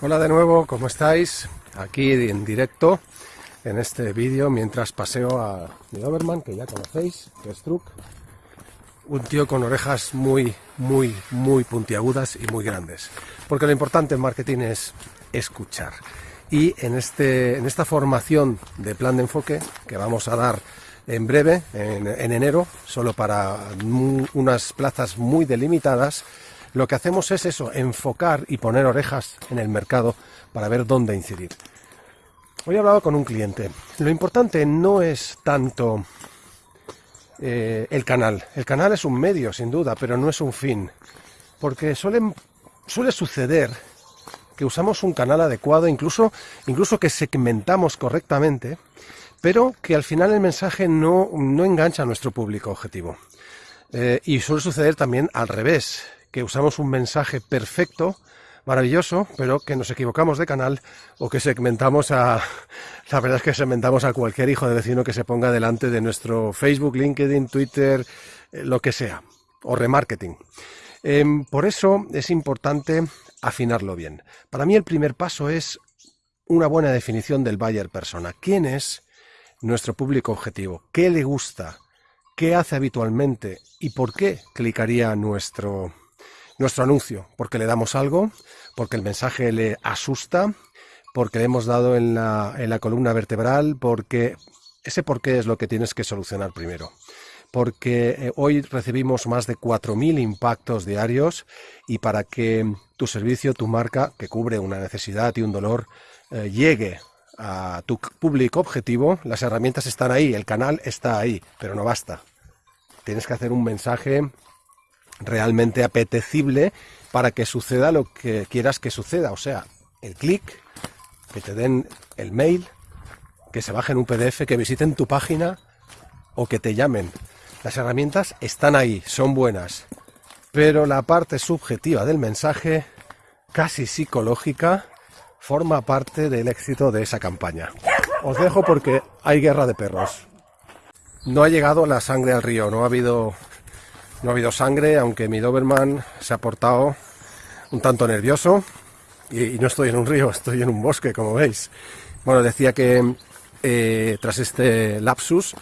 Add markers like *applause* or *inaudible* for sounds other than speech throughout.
Hola de nuevo, ¿cómo estáis? Aquí en directo en este vídeo mientras paseo a mi Doberman, que ya conocéis, que es Truck. Un tío con orejas muy, muy, muy puntiagudas y muy grandes. Porque lo importante en marketing es escuchar. Y en, este, en esta formación de plan de enfoque que vamos a dar en breve, en enero, solo para unas plazas muy delimitadas, lo que hacemos es eso, enfocar y poner orejas en el mercado para ver dónde incidir. Hoy he hablado con un cliente. Lo importante no es tanto eh, el canal. El canal es un medio, sin duda, pero no es un fin. Porque suele suceder que usamos un canal adecuado, incluso, incluso que segmentamos correctamente, pero que al final el mensaje no, engancha a nuestro público objetivo. Eh, y suele suceder también al revés que usamos un mensaje perfecto, maravilloso, pero que nos equivocamos de canal o que segmentamos a... *laughs* La verdad es que segmentamos a cualquier hijo de vecino que se ponga delante de nuestro Facebook, LinkedIn, Twitter, eh, lo que sea, o remarketing. Em, por eso es importante afinarlo bien. Para mí el primer paso es una buena definición del buyer persona. ¿Quién es nuestro público objetivo? ¿Qué le gusta? ¿Qué hace habitualmente? ¿Y por qué clicaría nuestro, nuestro anuncio, porque le damos algo, porque el mensaje le asusta, porque le hemos dado en la, en la columna vertebral, porque ese por qué es lo que tienes que solucionar primero. Porque eh, hoy recibimos más de 4.000 impactos diarios y para que tu servicio, tu marca, que cubre una necesidad y un dolor, eh, llegue a tu público objetivo, las herramientas están ahí, el canal está ahí, pero no basta. Tienes que hacer un mensaje realmente apetecible para que suceda lo que quieras que suceda. O sea, el clic, que te den el mail, que se bajen un PDF, que visiten tu página o que te llamen. Las herramientas están ahí, son buenas, pero la parte subjetiva del mensaje, casi psicológica, forma parte del éxito de esa campaña. Os dejo porque hay guerra de perros. No ha llegado la sangre al río, no ha habido no ha habido sangre, aunque mi Doberman se ha portado un tanto nervioso. Y, no estoy en un río, *laughs* estoy en un bosque, como veis. Bueno, decía que eh, tras este lapsus,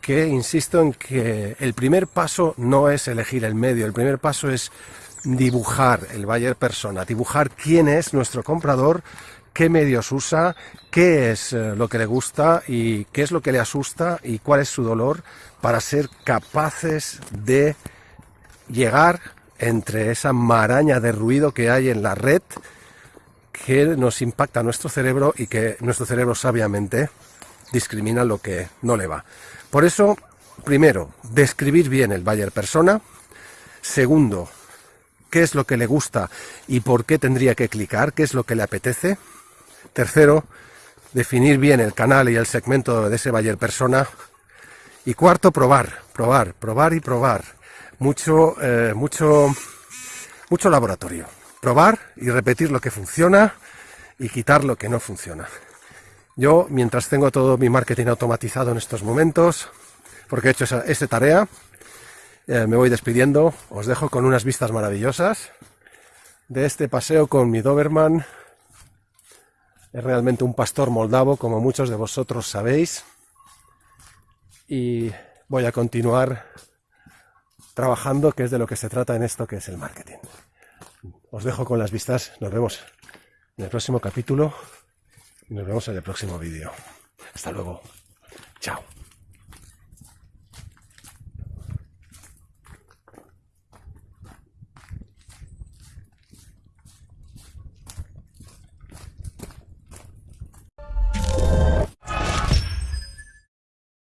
que insisto en que el primer paso no es elegir el medio, el primer paso es dibujar el buyer persona, dibujar quién es nuestro comprador, qué medios usa, qué es eh, lo que le gusta y qué es lo que le asusta y cuál es su dolor para ser capaces de llegar entre esa maraña de ruido que hay en la red que nos impacta nuestro cerebro y que nuestro cerebro sabiamente discrimina lo que no le va. Por eso, primero, describir bien el buyer persona. Segundo, qué es lo que le gusta y por qué tendría que clicar, qué es lo que le apetece. Tercero, definir bien el canal y el segmento de ese buyer persona. Y cuarto, probar, probar, probar y probar mucho, eh, mucho, mucho laboratorio. Probar y repetir lo que funciona y quitar lo que no funciona. Yo, mientras tengo todo mi marketing automatizado en estos momentos, porque he hecho esa, tarea, eh, me voy despidiendo. Os dejo con unas vistas maravillosas de este paseo con mi Doberman. Es realmente un pastor moldavo, como muchos de vosotros sabéis. Y voy a continuar trabajando, que es de lo que se trata en esto que es el marketing. Os dejo con las vistas, nos vemos en el próximo capítulo y nos vemos en el próximo vídeo. Hasta luego. Chao.